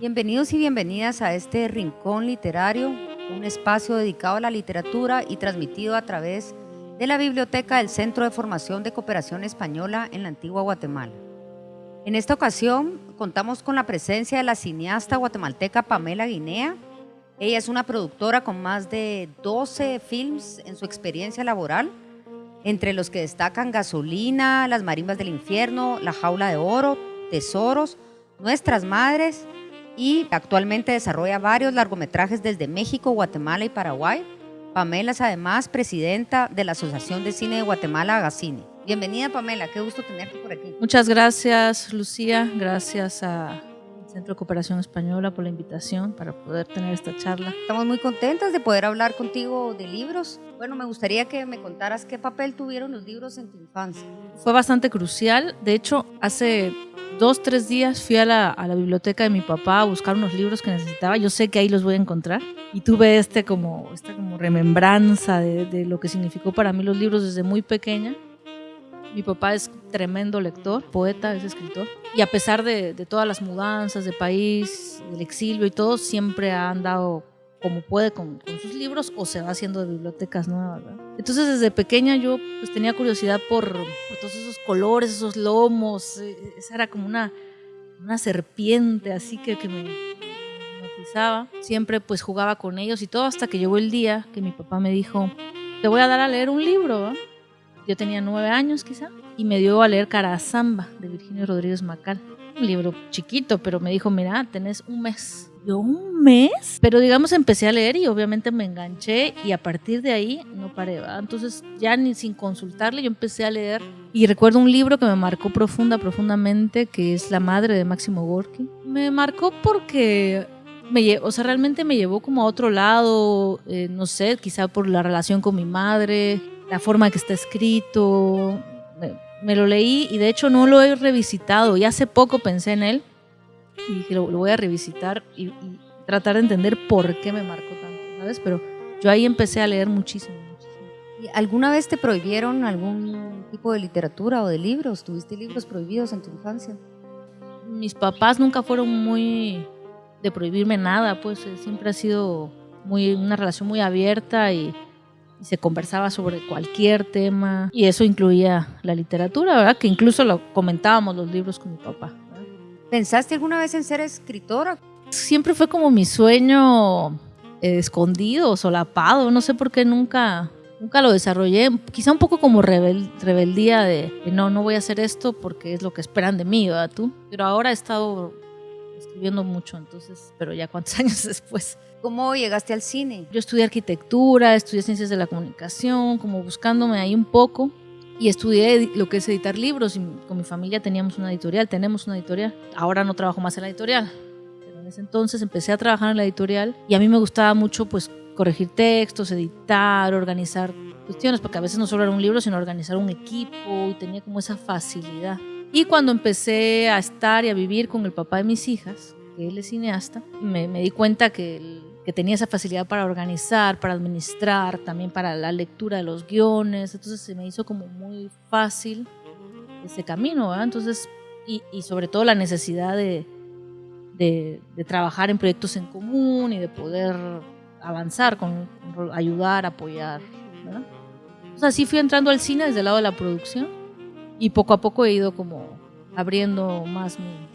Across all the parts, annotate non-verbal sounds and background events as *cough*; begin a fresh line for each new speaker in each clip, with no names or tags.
Bienvenidos y bienvenidas a este Rincón Literario, un espacio dedicado a la literatura y transmitido a través de la Biblioteca del Centro de Formación de Cooperación Española en la Antigua Guatemala. En esta ocasión contamos con la presencia de la cineasta guatemalteca Pamela Guinea. Ella es una productora con más de 12 films en su experiencia laboral, entre los que destacan Gasolina, Las Marimbas del Infierno, La Jaula de Oro, Tesoros, Nuestras Madres, y actualmente desarrolla varios largometrajes desde México, Guatemala y Paraguay. Pamela es además presidenta de la Asociación de Cine de Guatemala, Agacine. Bienvenida Pamela, qué gusto tenerte por aquí.
Muchas gracias Lucía, gracias a Centro de Cooperación Española por la invitación para poder tener esta charla.
Estamos muy contentas de poder hablar contigo de libros. Bueno, me gustaría que me contaras qué papel tuvieron los libros en tu infancia.
Fue bastante crucial. De hecho, hace dos, tres días fui a la, a la, biblioteca de mi papá a buscar unos libros que necesitaba. Yo sé que ahí los voy a encontrar. Y tuve este como, esta como remembranza de, de lo que significó para mí los libros desde muy pequeña. Mi papá es tremendo lector, poeta, es escritor. Y a pesar de, de, todas las mudanzas de país, del exilio y todo, siempre ha andado como puede con, con sus libros o se va haciendo de bibliotecas nuevas. ¿verdad? Entonces desde pequeña yo pues, tenía curiosidad por, por, todos esos colores, esos lomos. Esa era como una, una serpiente así que, que me hipnotizaba. Siempre pues jugaba con ellos y todo hasta que llegó el día que mi papá me dijo, te voy a dar a leer un libro. ¿verdad? Yo tenía nueve años quizá y me dio a leer Carazamba de Virginia Rodríguez Macal. Un libro chiquito, pero me dijo, mira, tenés un mes. Yo, ¿un mes? Pero digamos, empecé a leer y obviamente me enganché y a partir de ahí no paré. Entonces ya ni sin consultarle yo empecé a leer y recuerdo un libro que me marcó profunda, profundamente, que es La Madre de Máximo Gorky. Me marcó porque me, o sea, realmente me llevó como a otro lado, eh, no sé, quizá por la relación con mi madre, la forma que está escrito. Me, me, lo leí y de hecho no lo he revisitado. Y hace poco pensé en él y dije, lo, lo voy a revisitar y, y, tratar de entender por qué me marcó tanto, ¿sabes? Pero yo ahí empecé a leer muchísimo, muchísimo.
¿Y ¿Alguna vez te prohibieron algún tipo de literatura o de libros? ¿Tuviste libros prohibidos en tu infancia?
Mis papás nunca fueron muy de prohibirme nada, pues siempre ha sido muy, una relación muy abierta y, y se conversaba sobre cualquier tema y eso incluía la literatura, ¿verdad? Que incluso lo comentábamos los libros con mi papá. ¿verdad?
¿Pensaste alguna vez en ser escritora?
Siempre fue como mi sueño eh, escondido, solapado, no sé por qué nunca nunca lo desarrollé, quizá un poco como rebel, rebeldía de, de, no, no voy a hacer esto porque es lo que esperan de mí, ¿verdad tú? Pero ahora he estado escribiendo mucho, entonces, pero ya cuántos *laughs* años después.
¿Cómo llegaste al cine?
Yo estudié arquitectura, estudié ciencias de la comunicación, como buscándome ahí un poco. Y estudié lo que es editar libros. Y con mi familia teníamos una editorial, tenemos una editorial. Ahora no trabajo más en la editorial. Pero en ese entonces empecé a trabajar en la editorial. Y a mí me gustaba mucho pues corregir textos, editar, organizar cuestiones. Porque a veces no solo era un libro, sino organizar un equipo. Y tenía como esa facilidad. Y cuando empecé a estar y a vivir con el papá de mis hijas, que él es cineasta, me, me di cuenta que el, que tenía esa facilidad para organizar, para administrar, también para la lectura de los guiones, entonces se me hizo como muy fácil ese camino, ¿verdad? Entonces, y, y, sobre todo la necesidad de, de, de, trabajar en proyectos en común y de poder avanzar, con, con ayudar, apoyar, ¿verdad? Entonces así fui entrando al cine desde el lado de la producción y poco a poco he ido como abriendo más mi,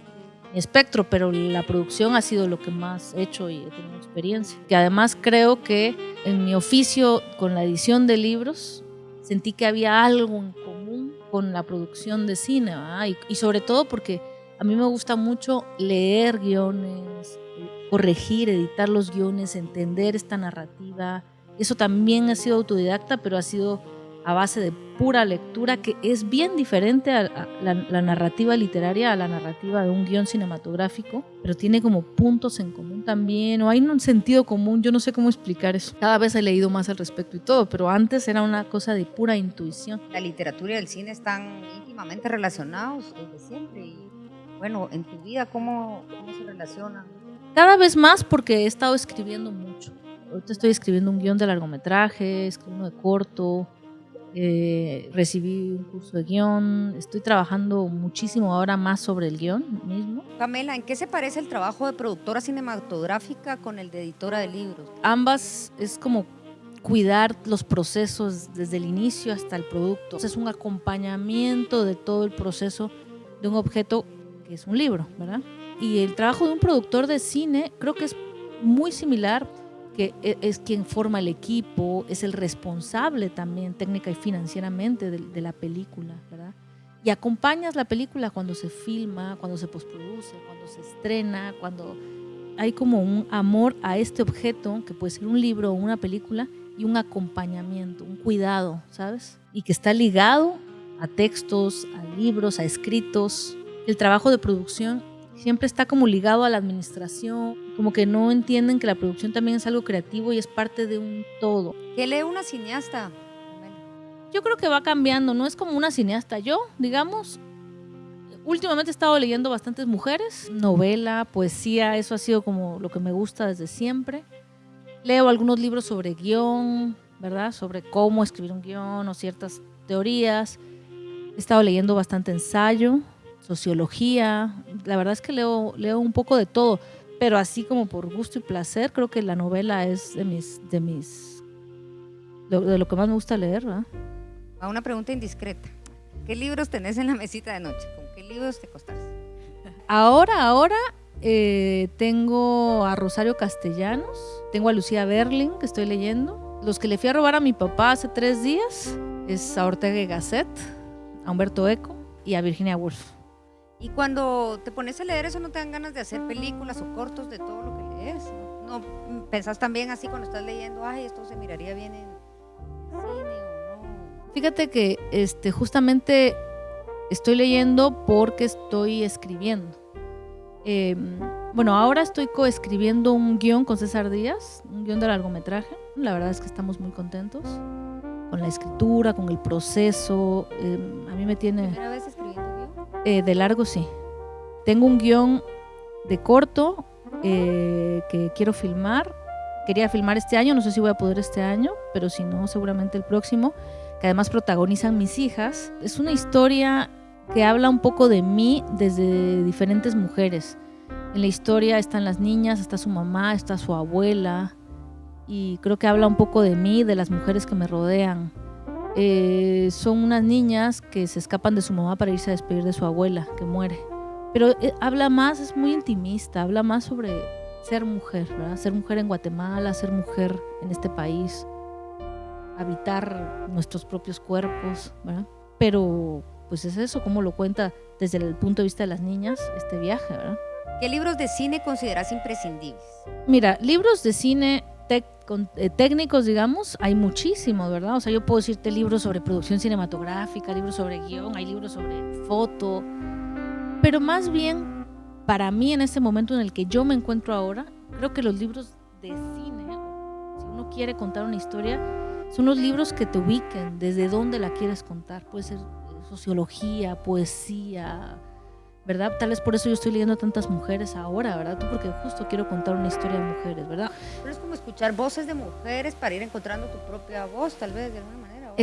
espectro, pero la producción ha sido lo que más he hecho y he tenido experiencia. Que además creo que en mi oficio con la edición de libros sentí que había algo en común con la producción de cine, y, y, sobre todo porque a mí me gusta mucho leer guiones, corregir, editar los guiones, entender esta narrativa. Eso también ha sido autodidacta, pero ha sido a base de pura lectura, que es bien diferente a, a la, la, narrativa literaria, a la narrativa de un guion cinematográfico, pero tiene como puntos en común también, o hay un sentido común, yo no sé cómo explicar eso. Cada vez he leído más al respecto y todo, pero antes era una cosa de pura intuición.
La literatura y el cine están íntimamente relacionados desde siempre. Y bueno, en tu vida, ¿cómo, cómo se relacionan?
Cada vez más porque he estado escribiendo mucho. ahorita estoy escribiendo un guion de largometraje, escribo uno de corto, eh, recibí un curso de guion, estoy trabajando muchísimo ahora más sobre el guion mismo.
Pamela, ¿en qué se parece el trabajo de productora cinematográfica con el de editora de libros?
Ambas es como cuidar los procesos desde el inicio hasta el producto. Es un acompañamiento de todo el proceso de un objeto que es un libro, ¿verdad? Y el trabajo de un productor de cine creo que es muy similar que e, es quien forma el equipo, es el responsable también técnica y financieramente de, la película, ¿verdad? Y acompañas la película cuando se filma, cuando se postproduce, cuando se estrena, cuando hay como un amor a este objeto, que puede ser un libro o una película, y un acompañamiento, un cuidado, ¿sabes? Y que está ligado a textos, a libros, a escritos. El trabajo de producción siempre está como ligado a la administración, como que no entienden que la producción también es algo creativo y es parte de un todo.
¿Qué lee una cineasta?
Yo creo que va cambiando, no es como una cineasta. Yo, digamos, últimamente he estado leyendo bastantes mujeres, novela, poesía, eso ha sido como lo que me gusta desde siempre. Leo algunos libros sobre guion, ¿verdad? Sobre cómo escribir un guion o ciertas teorías. He estado leyendo bastante ensayo, sociología. La verdad es que leo, leo un poco de todo, pero así como por gusto y placer, creo que la novela es de mis, de mis, de lo que más me gusta leer, ¿verdad?
A una pregunta indiscreta. ¿Qué libros tenés en la mesita de noche? ¿Con qué libros te costás?
Ahora, ahora eh, tengo a Rosario Castellanos, tengo a Lucía Berling, que estoy leyendo. Los que le fui a robar a mi papá hace tres días es a Ortega y Gasset, a Humberto Eco y a Virginia Woolf.
Y cuando te pones a leer eso, ¿no te dan ganas de hacer películas o cortos de todo lo que lees? ¿No, pensás también así cuando estás leyendo, ay, esto se miraría bien en cine o no?
Fíjate que este, justamente estoy leyendo porque estoy escribiendo. Em, bueno, ahora estoy coescribiendo un guion con César Díaz, un guion de largometraje. La verdad es que estamos muy contentos con la escritura, con el proceso. Em, a mí me tiene...
¿Primera vez
eh, de largo sí. Tengo un guion de corto eh, que quiero filmar. Quería filmar este año, no sé si voy a poder este año, pero si no, seguramente el próximo, que además protagonizan mis hijas. Es una historia que habla un poco de mí desde diferentes mujeres. En la historia están las niñas, está su mamá, está su abuela, y creo que habla un poco de mí, de las mujeres que me rodean. Eh, son unas niñas que se escapan de su mamá para irse a despedir de su abuela, que muere. Pero eh, habla más, es muy intimista, habla más sobre ser mujer, ¿verdad? Ser mujer en Guatemala, ser mujer en este país, habitar nuestros propios cuerpos, ¿verdad? Pero pues es eso, como lo cuenta desde el punto de vista de las niñas este viaje, ¿verdad?
¿Qué libros de cine consideras imprescindibles?
Mira, libros de cine eh, técnicos, digamos, hay muchísimos, ¿verdad? O sea, yo puedo decirte libros sobre producción cinematográfica, libros sobre guion, hay libros sobre foto, pero más bien, para mí en este momento en el que yo me encuentro ahora, creo que los libros de cine, si uno quiere contar una historia, son los libros que te ubiquen desde dónde la quieres contar. Puede ser sociología, poesía, ¿verdad? Tal vez por eso yo estoy leyendo tantas mujeres ahora, ¿verdad? Tú porque justo quiero contar una historia de mujeres, ¿verdad?
Pero es como escuchar voces de mujeres para ir encontrando tu propia voz, tal vez, de alguna manera.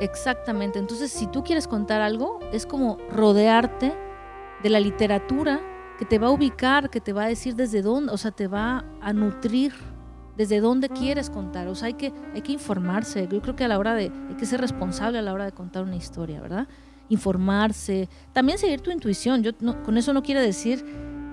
exactamente. Entonces, si tú quieres contar algo, es como rodearte de la literatura que te va a ubicar, que te va a decir desde dónde, o sea, te va a nutrir desde dónde quieres contar. O sea, hay que, hay que informarse. Yo creo que a la hora de, hay que ser responsable a la hora de contar una historia, ¿verdad? Informarse, también seguir tu intuición. Yo con eso no quiere decir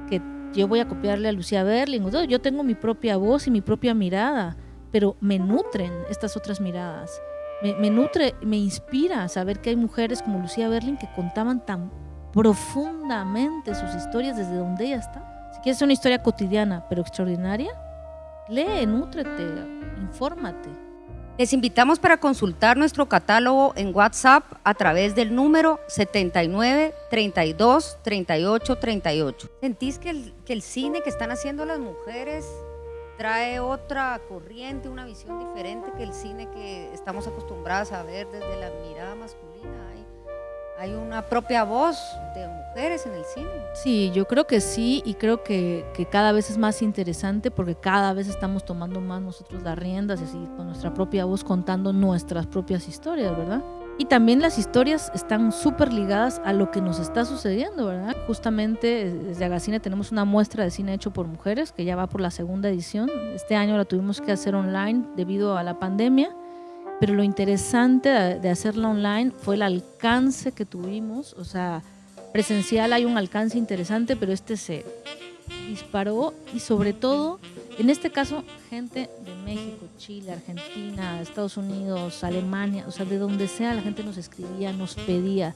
que yo voy a copiarle a Lucía Berling. Yo tengo mi propia voz y mi propia mirada, pero me nutren estas otras miradas. Me, me nutre, me inspira saber que hay mujeres como Lucía Berling que contaban tan profundamente sus historias desde donde ella está. Si quieres una historia cotidiana pero extraordinaria, lee, nútrete, infórmate.
Les invitamos para consultar nuestro catálogo en WhatsApp a través del número 79 32 38 38. ¿Sentís que el, que el cine que están haciendo las mujeres trae otra corriente, una visión diferente que el cine que estamos acostumbradas a ver desde la mirada masculina? Hay una propia voz de mujeres en el cine.
Sí, yo creo que sí y creo que, que, cada vez es más interesante porque cada vez estamos tomando más nosotros las riendas y así con nuestra propia voz contando nuestras propias historias, ¿verdad? Y también las historias están súper ligadas a lo que nos está sucediendo, ¿verdad? Justamente desde Agacine tenemos una muestra de cine hecho por mujeres que ya va por la segunda edición. Este año la tuvimos que hacer online debido a la pandemia, pero lo interesante de hacerla online fue el alcance que tuvimos. O sea, presencial hay un alcance interesante, pero este se disparó y sobre todo, en este caso, gente de México, Chile, Argentina, Estados Unidos, Alemania, o sea, de donde sea la gente nos escribía, nos pedía.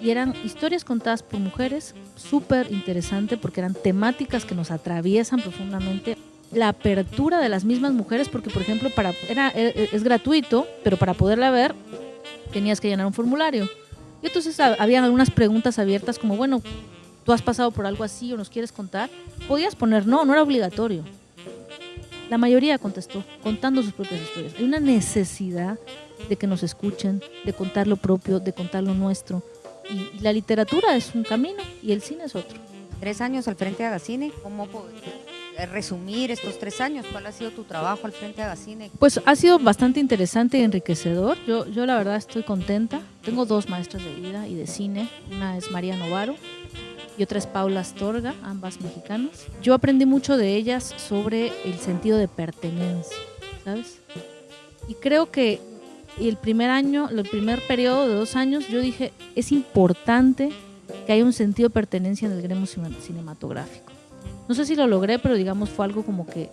Y eran historias contadas por mujeres, súper interesante porque eran temáticas que nos atraviesan profundamente. La apertura de las mismas mujeres, porque por ejemplo, para, era, e, e, es gratuito, pero para poderla ver tenías que llenar un formulario. Y entonces habían algunas preguntas abiertas como, bueno, tú has pasado por algo así o nos quieres contar. Podías poner no, no era obligatorio. La mayoría contestó, contando sus propias historias. Hay una necesidad de que nos escuchen, de contar lo propio, de contar lo nuestro. Y, la literatura es un camino y el cine es otro.
Tres años al frente de Agacine, ¿cómo resumir estos tres años? ¿Cuál ha sido tu trabajo al frente de Agacine?
Pues ha sido bastante interesante y enriquecedor. Yo, yo la verdad estoy contenta. Tengo dos maestras de vida y de cine. Una es María Novaro y otra es Paula Astorga, ambas mexicanas. Yo aprendí mucho de ellas sobre el sentido de pertenencia, ¿sabes? Y creo que el primer año, el primer periodo de dos años, yo dije, es importante que haya un sentido de pertenencia en el gremio cinematográfico. No sé si lo logré, pero digamos fue algo como que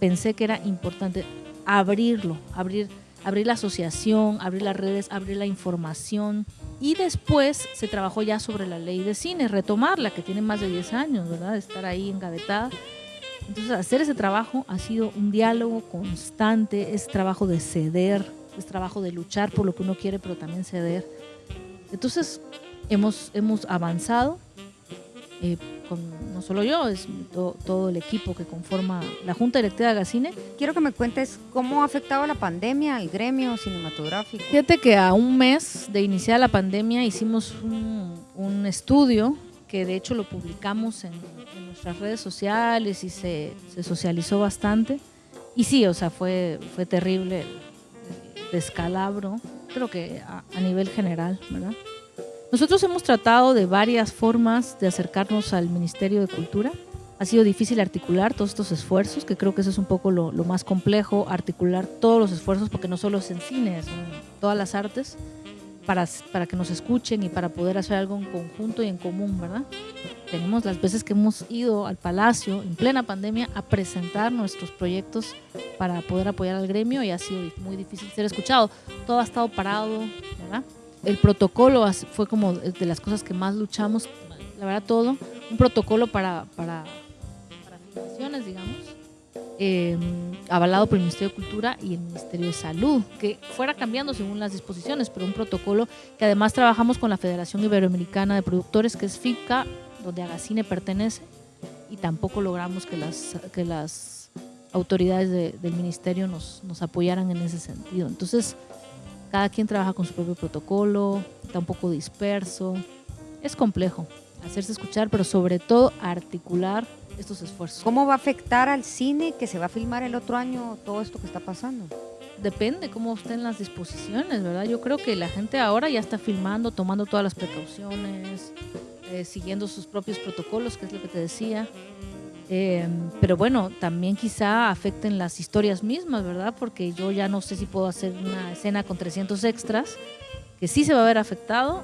pensé que era importante abrirlo, abrir abrir la asociación, abrir las redes, abrir la información. Y después se trabajó ya sobre la ley de cine, retomarla, que tiene más de 10 años, ¿verdad? Estar ahí engavetada. Entonces, hacer ese trabajo ha sido un diálogo constante, es trabajo de ceder, es trabajo de luchar por lo que uno quiere, pero también ceder. Entonces, hemos, hemos avanzado. Eh, no solo yo, es todo el equipo que conforma la Junta Directiva de Gacine.
Quiero que me cuentes cómo ha afectado la pandemia al gremio cinematográfico.
Fíjate que a un mes de iniciar la pandemia hicimos un, estudio que de hecho lo publicamos en, nuestras redes sociales y se, socializó bastante. Y sí, o sea, fue, fue terrible el, descalabro, creo que a nivel general, ¿verdad? Nosotros hemos tratado de varias formas de acercarnos al Ministerio de Cultura. Ha sido difícil articular todos estos esfuerzos, que creo que eso es un poco lo, más complejo, articular todos los esfuerzos, porque no solo es en cine, son todas las artes, para, para que nos escuchen y para poder hacer algo en conjunto y en común, ¿verdad? Tenemos las veces que hemos ido al Palacio en plena pandemia a presentar nuestros proyectos para poder apoyar al gremio y ha sido muy difícil ser escuchado. Todo ha estado parado, ¿verdad? El protocolo fue como de las cosas que más luchamos, la verdad todo, un protocolo para, para, para digamos, em, avalado por el Ministerio de Cultura y el Ministerio de Salud, que fuera cambiando según las disposiciones, pero un protocolo que además trabajamos con la Federación Iberoamericana de Productores, que es FICA, donde Agacine pertenece, y tampoco logramos que las, que las autoridades del ministerio nos, nos apoyaran en ese sentido. Entonces, cada quien trabaja con su propio protocolo, está un poco disperso. Es complejo hacerse escuchar, pero sobre todo articular estos esfuerzos.
¿Cómo va a afectar al cine que se va a filmar el otro año todo esto que está pasando?
Depende cómo estén las disposiciones, ¿verdad? Yo creo que la gente ahora ya está filmando, tomando todas las precauciones, eh, siguiendo sus propios protocolos, que es lo que te decía. Em, pero bueno, también quizá afecten las historias mismas, ¿verdad? Porque yo ya no sé si puedo hacer una escena con 300 extras, que sí se va a ver afectado,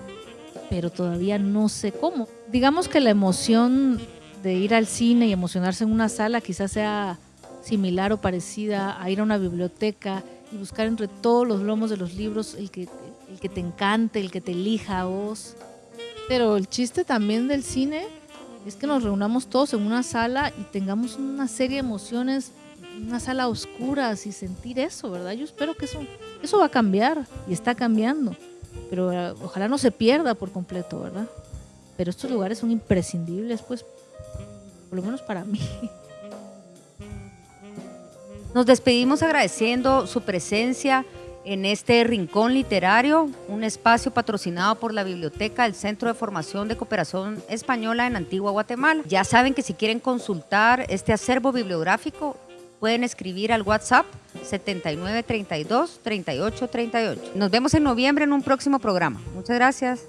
pero todavía no sé cómo. Digamos que la emoción de ir al cine y emocionarse en una sala quizás sea similar o parecida a ir a una biblioteca y buscar entre todos los lomos de los libros el que, el que te encante, el que te elija a vos. Pero el chiste también del cine es que nos reunamos todos en una sala y tengamos una serie de emociones, una sala oscura y sentir eso, ¿verdad? Yo espero que eso, eso va a cambiar y está cambiando, pero eh, ojalá no se pierda por completo, ¿verdad? Pero estos lugares son imprescindibles, pues, por lo menos para mí.
Nos despedimos agradeciendo su presencia en este rincón literario, un espacio patrocinado por la Biblioteca del Centro de Formación de Cooperación Española en Antigua Guatemala. Ya saben que si quieren consultar este acervo bibliográfico, pueden escribir al WhatsApp 7932 3838. Nos vemos en noviembre en un próximo programa. Muchas gracias.